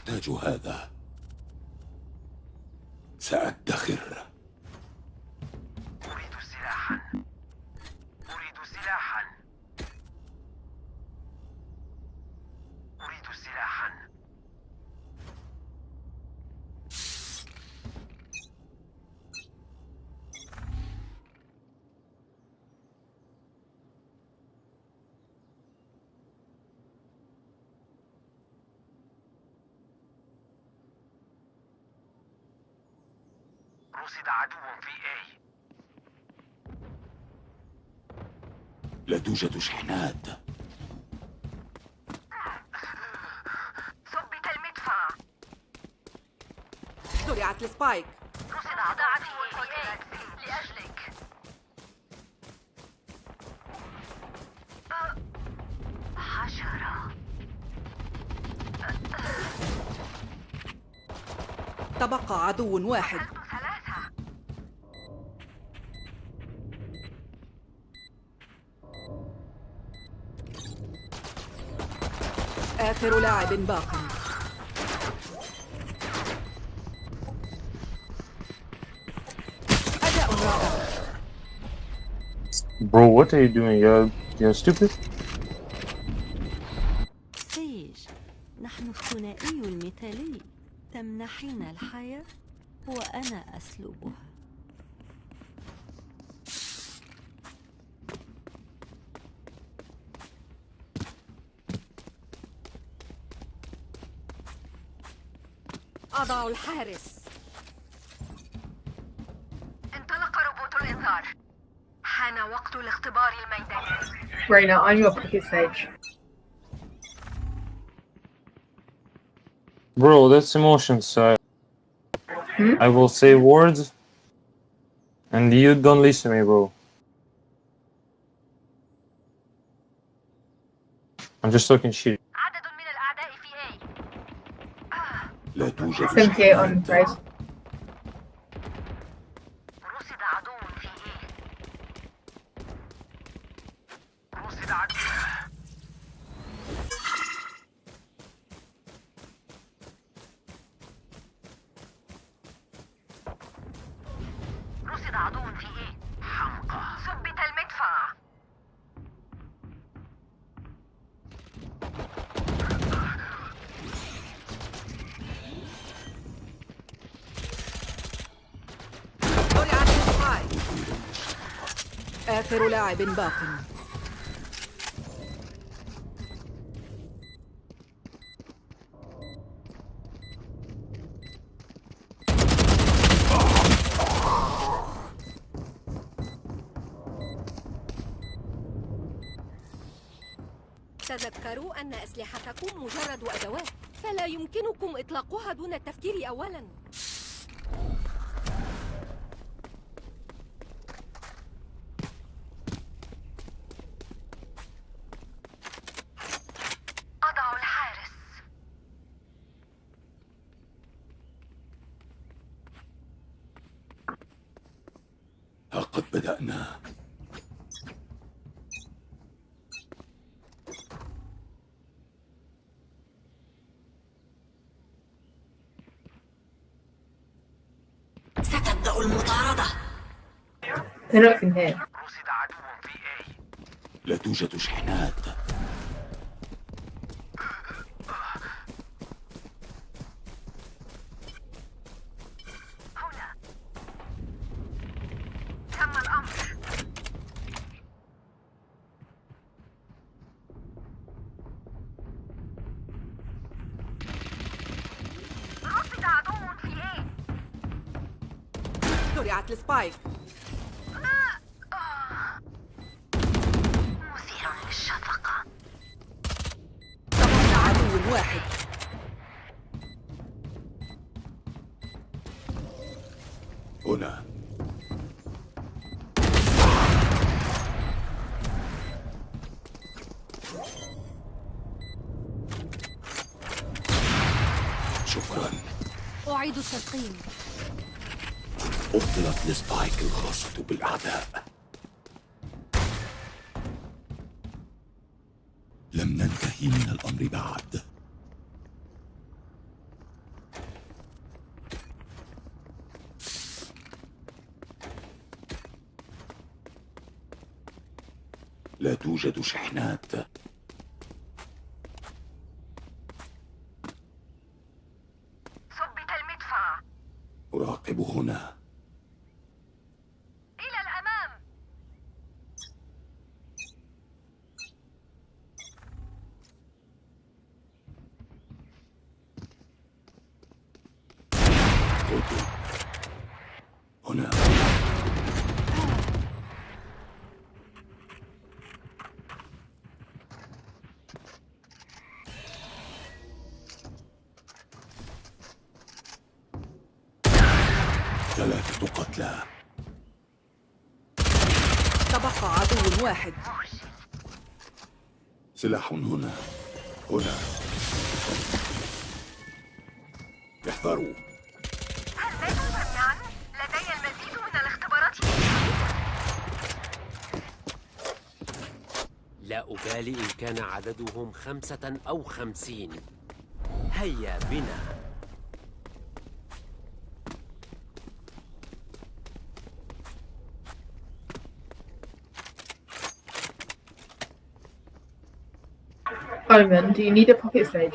أحتاج هذا سأدخر أريد سلاحا أريد سلاحا أريد سلاحا رصد عدو في A. لا توجد شحنات. ثبت المدفع. زرعت السبايك. رصد عدو في A لأجلك. حشرة تبقى عدو واحد ثلاثة آخر لاعب باق أداء رائع Bro, what are you doing? You're, you're stupid? سيج نحن الثنائي المثالي تمنحين الحياة وأنا أسلبها أضع الحارس انطلق روبوت الإنذار حان وقت الاختبار الميداني Reyna, on your pocket stage. Bro, that's emotion side. Hmm? I will say words and you don't listen to me, bro. I'm just talking shit. 78 on شحنات race. رصد عدو في A رصد عدو رصد عدو في A حمقى آخر لاعب باق. تذكروا أن أسلحتكم مجرد أدوات فلا يمكنكم إطلاقها دون التفكير أولاً. ها قد بدأنا. ستبدأ المطاردة. عدو في A لا توجد شحنات. أعيد التلقيم أبطلت السبايك الخاصة بالأعداء. لم ننتهي من الأمر بعد توجد شحنات ثبت المدفع أراقب هنا إلى الأمام قلت هنا ثلاثة قتلى تبقى عدو واحد. سلاح هنا. هنا. احذروا. لدي المزيد من الاختبارات لا أبالي إن كان عددهم خمسة أو خمسين. هيا بنا. Do you need a pocket sage?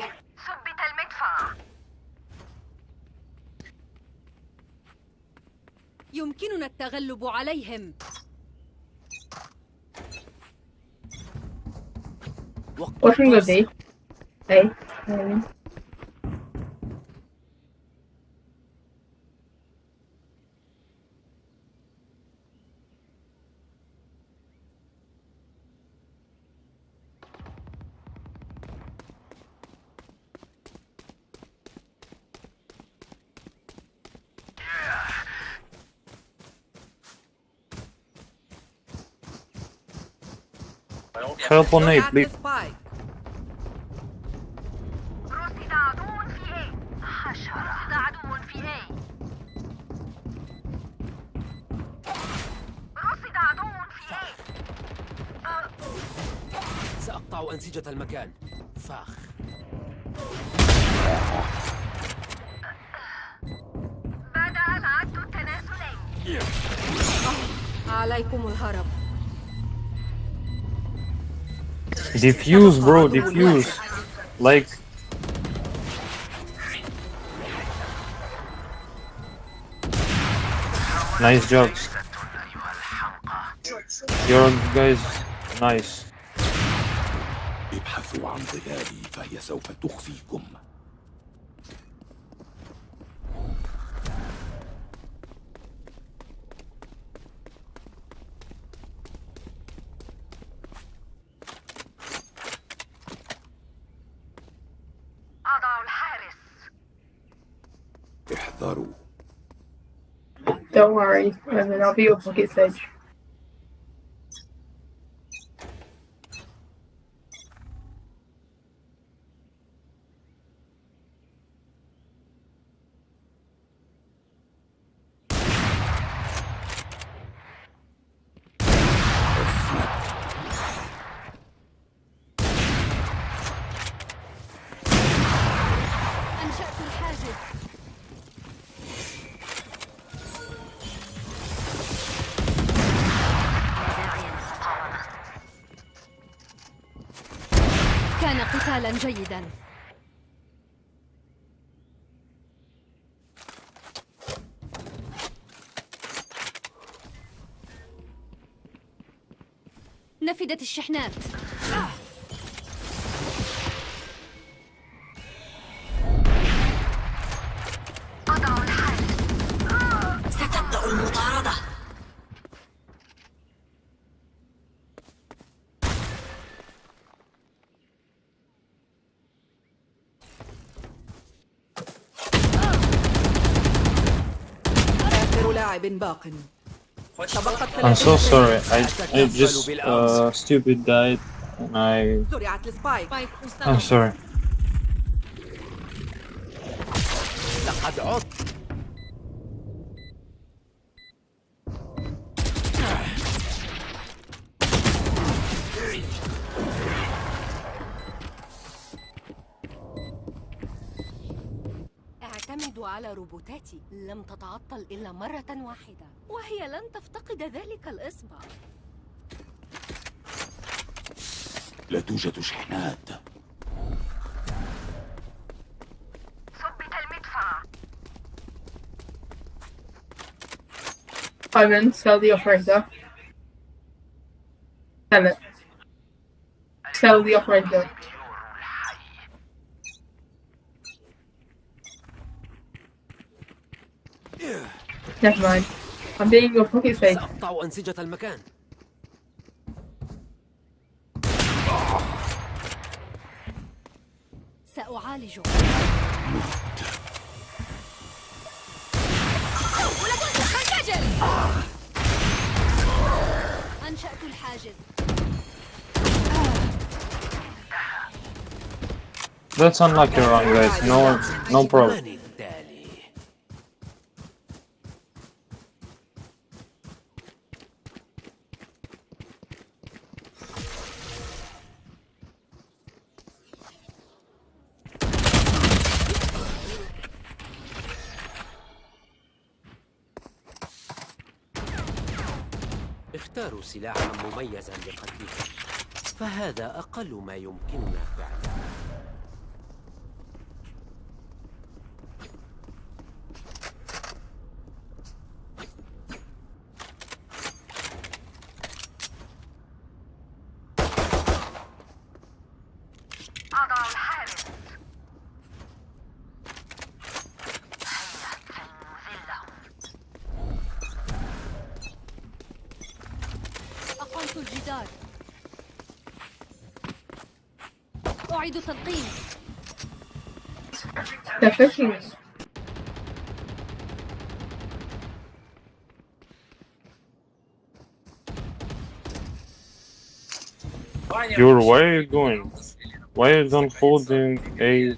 يمكننا التغلب عليهم What should we go وقت B? A. Um, Help on A, زرعت please. السبايك رصد عدو في A حشرة رصد عدو في A رصد عدو في A سأقطع أنسجة المكان. Diffuse, bro, diffuse. Like. Nice jobs. Your guys, nice. ابحثوا عن ظلالي فهي سوف تخفيكم Don't worry, and then I'll be your pocket sage. Unchecked. قتالا جيدا. نفدت الشحنات. باق تبقت I'm so 30 sorry. I I just uh stupid died and I زرعت السبايك I'm sorry. على روبوتاتي لم تتعطل إلا مرة واحدة وهي لن تفتقد ذلك الإصبع لا توجد شحنات ثبت المدفع Ivan, sell the operator. Sell it. Sell the operator. Never mind. I'm being your pocket safe. سأقطع أنسجة المكان سأعالج أنشأت الحاجز That's unlucky run, guys. No, no problem. سلاحا مميزا لقتله فهذا أقل ما يمكننا فعله أقمت الجدار أعيد تلقيم They're pushing me. You're where are you going? Why you don't hold in a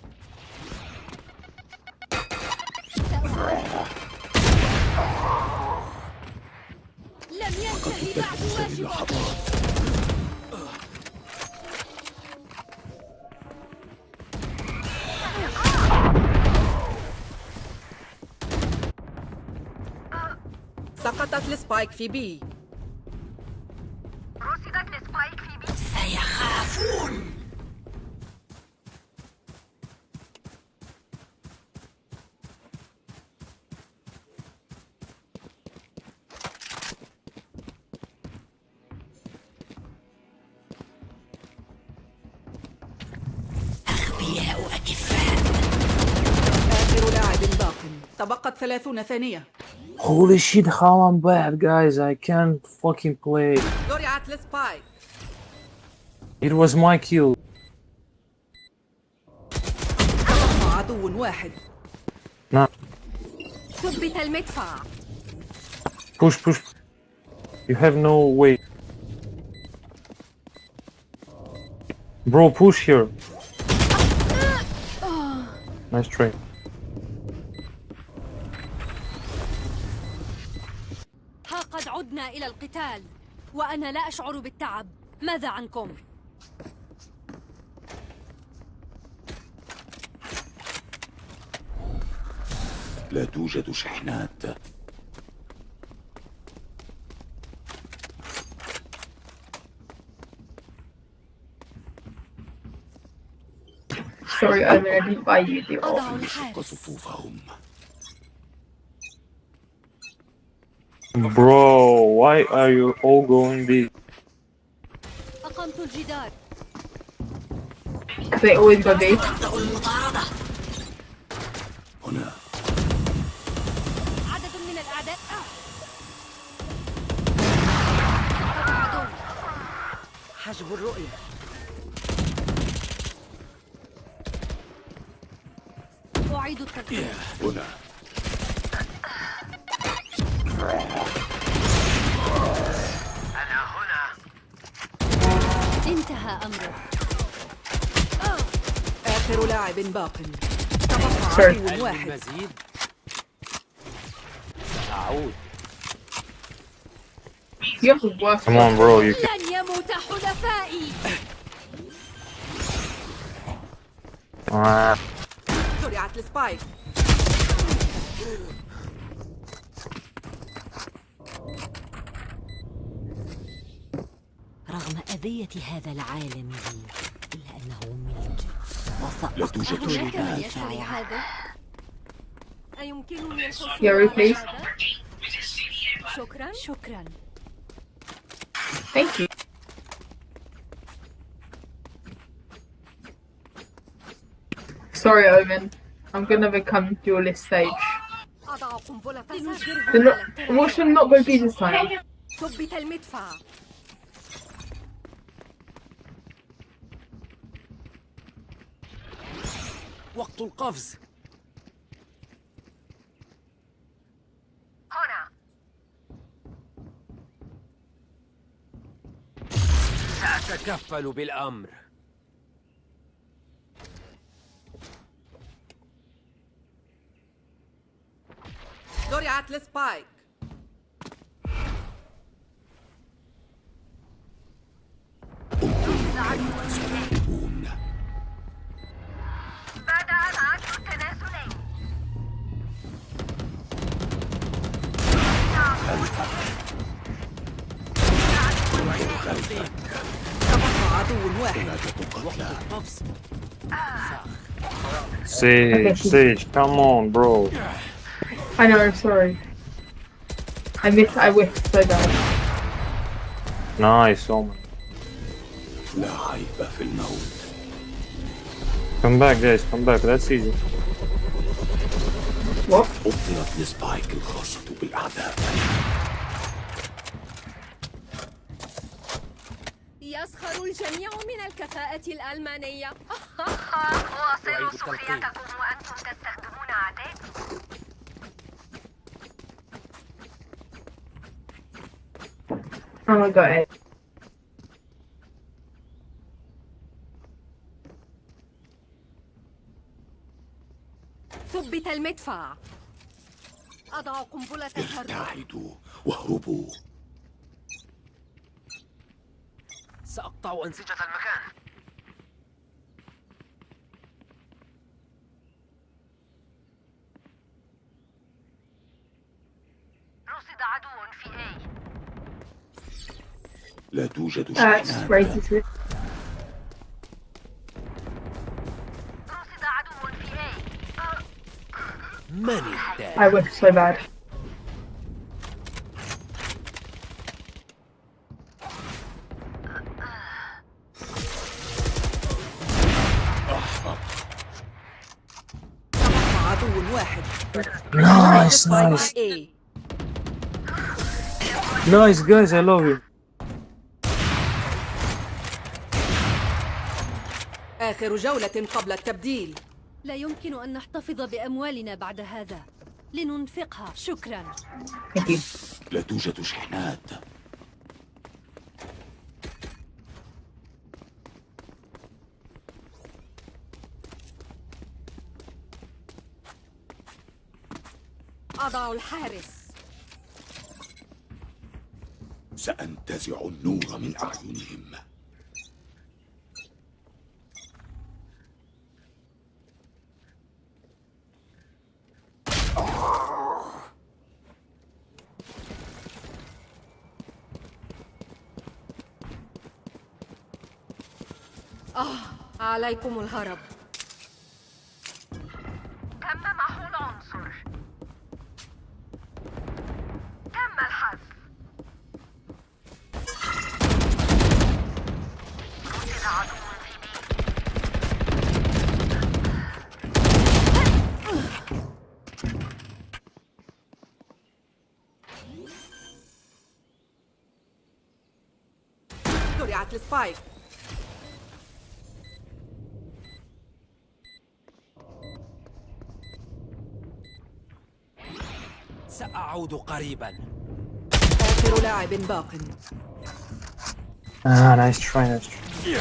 في بي رصدت السبايك في بي آخر لاعب باق. تبقت ثلاثون ثانية. Holy shit, how I'm bad, guys. I can't fucking play. It was my kill. Nah. Push, push. You have no way. Bro, push here. Nice trade. وأنا لا أشعر بالتعب. ماذا عنكم؟ لا توجد شحنات. Sorry, Ivan, I didn't buy you صفوفهم. Bro, Why are you all going B? Because I always go big. عدو واحد سأعود. Come on, bro. You can. لن يموت حلفائي Ah, زرعت السبايك رغم هدية هذا العالم لا توجد هناك من شحنات يشتري هذا؟ أيمكنني الحصول Yuri, على please. هذا؟ شكرا شكرا Thank you. Sorry, Omen. I'm gonna become duelist sage. أضع قنبلة لنجبرهم Then على not, what should not go be this time? ثبت المدفع وقت القفز. هنا. سأتكفل بالأمر. زرعت السبايك ستغلبون Sage, Sage, come on, bro. I know, I'm sorry. I missed, I whiffed so bad. Nice, Omen. لا عيب في الموت Come back, guys, come back. That's easy. What? أبطلت السبايك الخاصة بالأعداء يسخر الجميع من الكفاءة الألمانية واصلوا. سخريتكم وأنتم تستخدمون عتاد Oh my god. ثبت المدفع. أضع قنبلة ابتعدوا واهربوا. سأقطع أنسجة المكان. رصد عدو في A. لا توجد it's شحنات I whiffed so bad. Nice, nice. Nice, guys, I love you. آخر جولة قبل التبديل لا يمكن أن نحتفظ بأموالنا بعد هذا لننفقها. شكرا. لا توجد شحنات. أضع الحارس. سأنتزع النور من أعينهم. عليكم الهرب. تم محو العنصر. تم الحذف. رصد عدو زرعت السبايك. سأعود قريبا آخر لاعب باق Ah, nice try, nice try.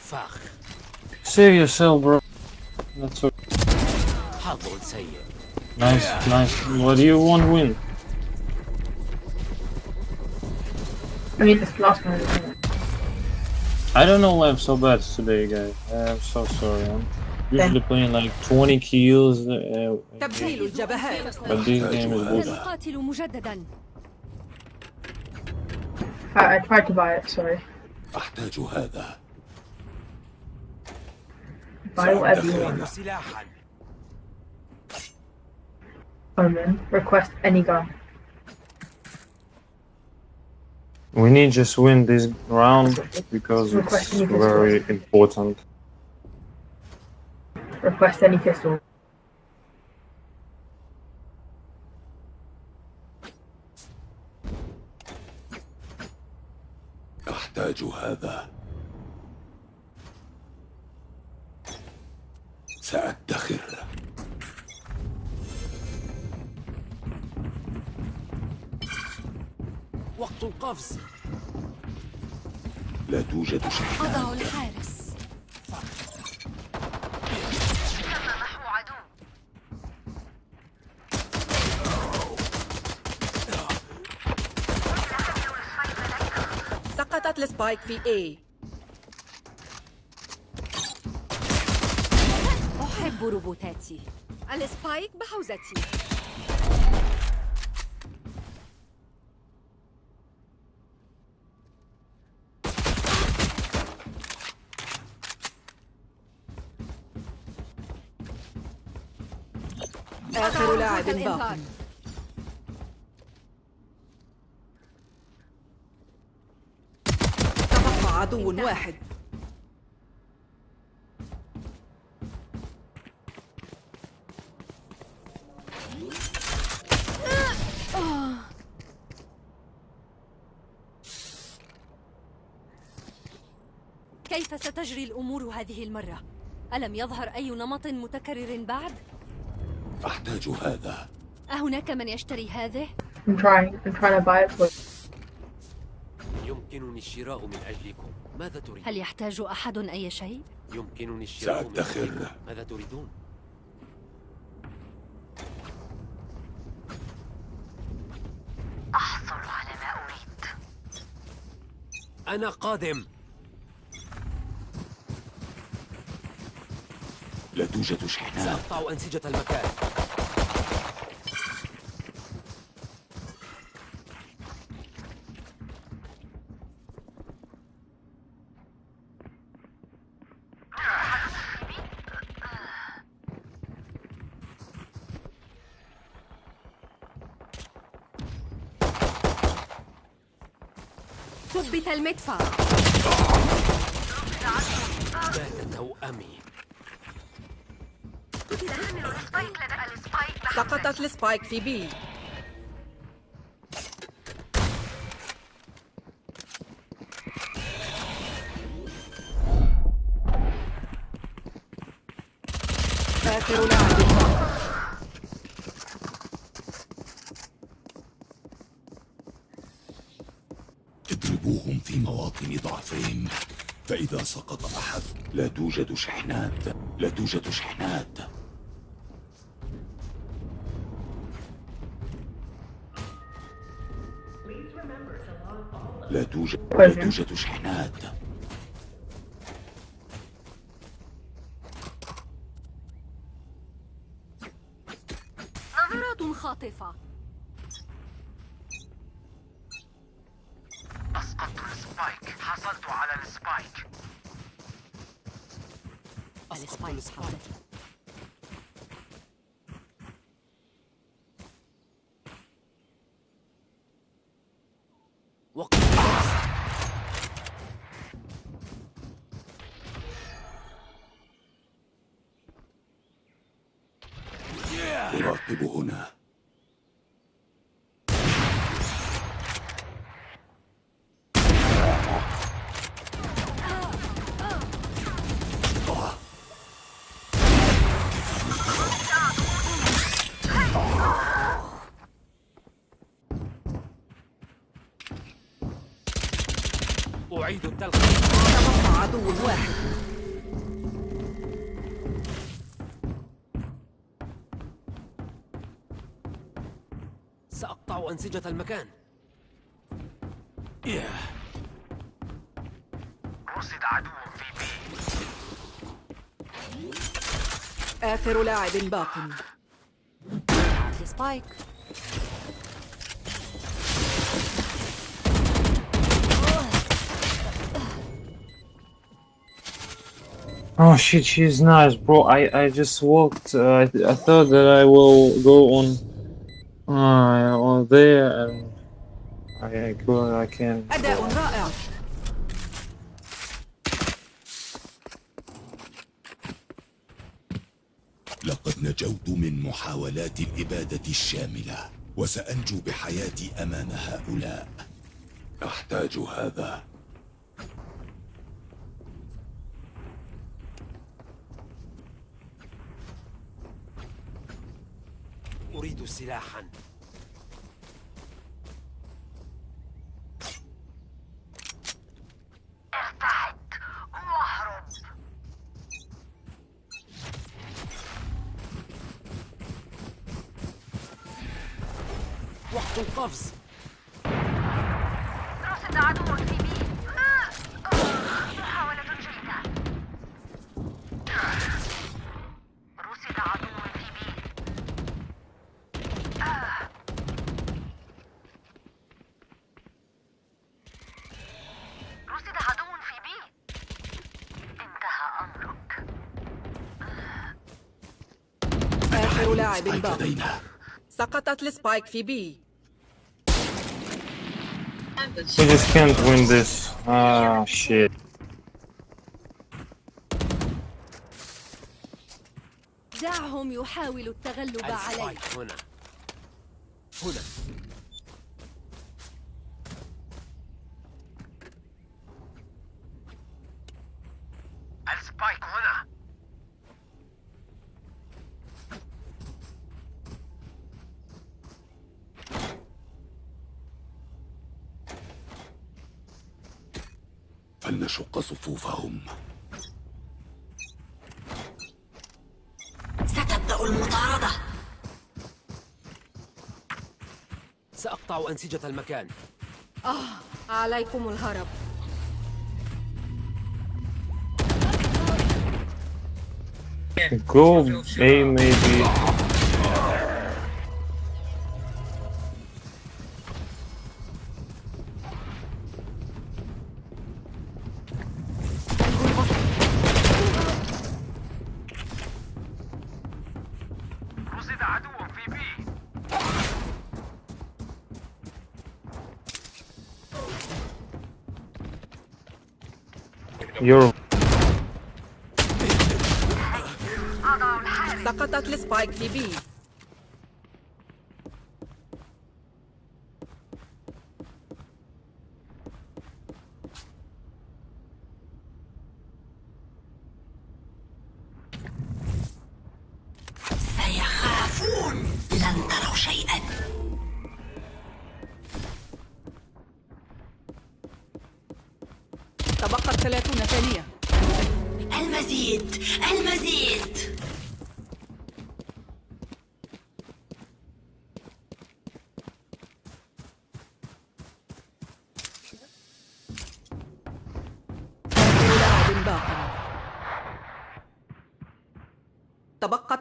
فاخ Save yourself, bro. That's okay. حظ سيء Nice, nice. What do you want win? I mean, this last one. isn't it? I don't know why I'm so bad today, guys. I'm so sorry. I'm usually playing like 20 kills. Uh, تبديل الجبهات but this game is bullshit. سنقاتل مجددا I, I tried to buy it, sorry. أحتاج هذا Buy whatever you want. سلاحا Omen. Request any gun. We need just win this round because it's very important. Request any pistol. أحتاج هذا سأدخر وقت القفز. لا توجد شحنات أضع الحارس. عدو سقطت ال spike في A. أحب روبوتاتي. ال spike بحوزتي. باق. تبقى عدو واحد كيف ستجري الأمور هذه المرة؟ ألم يظهر أي نمط متكرر بعد؟ أحتاج هذا أهناك من يشتري هذه؟ I'm trying. I'm trying to buy it for. يمكنني الشراء من أجلكم ماذا تريد؟ هل يحتاج أحد أي شيء؟ يمكنني الشراء من سأدخر. أجلكم ماذا تريدون؟ أحصل على ما أريد أنا قادم لا توجد شحنات سأقطع أنسجة المكان ثبت المدفع. بات توأمي. سقطت السبايك في بي. فإذا سقط أحد لا توجد شحنات. لا توجد شحنات. لا توجد لا توجد شحنات نظرات خاطفة أسقطت السبايك حصلت على السبايك السبايك أعيد التلقيح تبقى عدو واحد سأقطع أنسجة المكان ياه. رصد آخر لاعب باق. سبايك Oh shit, she's nice, bro. I I just walked. Uh, I I thought that I will go on, uh, on there and I I couldn't. I. أداء رائع لقد نجوت من محاولات الإبادة الشاملة وسأنجو بحياتي أمام هؤلاء أحتاج هذا أريد سلاحا. وقت القفز. رصد عدو spike لدينا. سقطت ال spike في B. We just can't win this. Ah shit. دعهم يحاولوا التغلب علي هنا. فلنشق صفوفهم. ستبدأ المطاردة. سأقطع أنسجة المكان. عليكم الهرب. Go A maybe.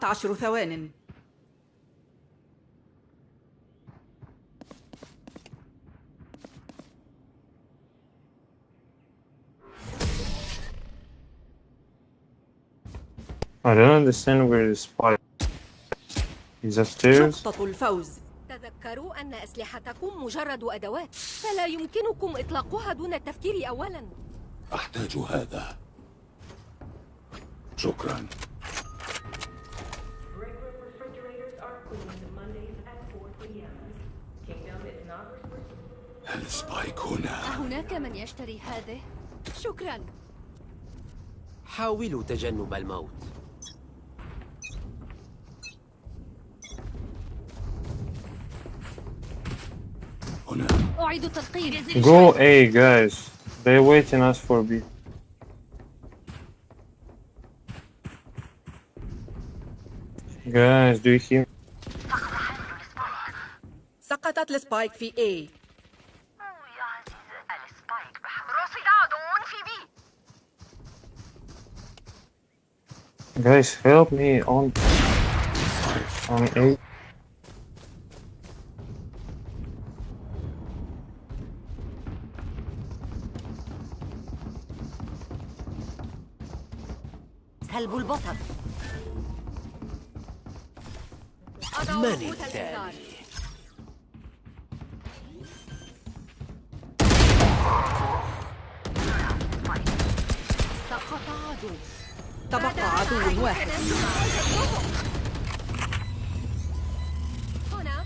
عشر ثوان. I don't understand where the spy. He's upstairs. نقطة الفوز. تذكروا أن أسلحتكم مجرد أدوات فلا يمكنكم إطلاقها دون التفكير أولا. أحتاج هذا. شكرا. هل سبايك هنا؟ أهناك من يشتري هذه؟ شكرا حاولوا تجنب الموت هنا أعيد تلقين Go A, guys. They're waiting us for B. Guys, do you hear? سقطت السبايك في A. يا عزيز السبايك بحق رصد عدو في بي Guys, help me on on A. سلب البصر. أضع من ربوط عدو تبقى عدو واحد هنا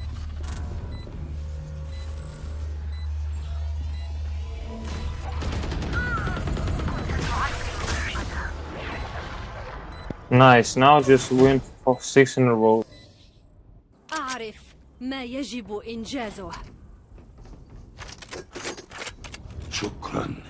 Nice. Now just win for six in a row. أعرف ما يجب إنجازه شكرا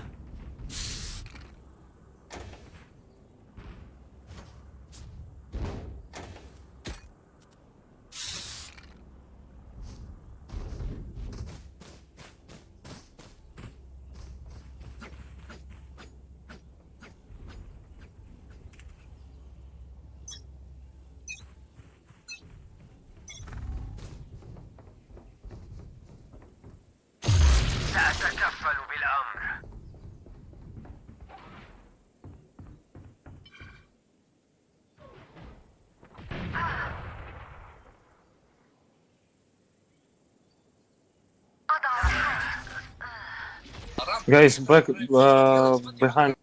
Guys, back uh, behind.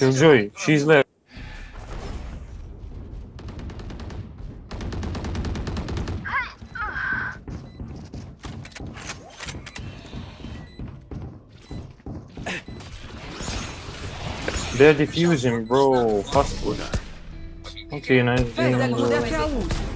Enjoy. she's left. They're defusing, bro. Hospital. Okay, nice game, bro.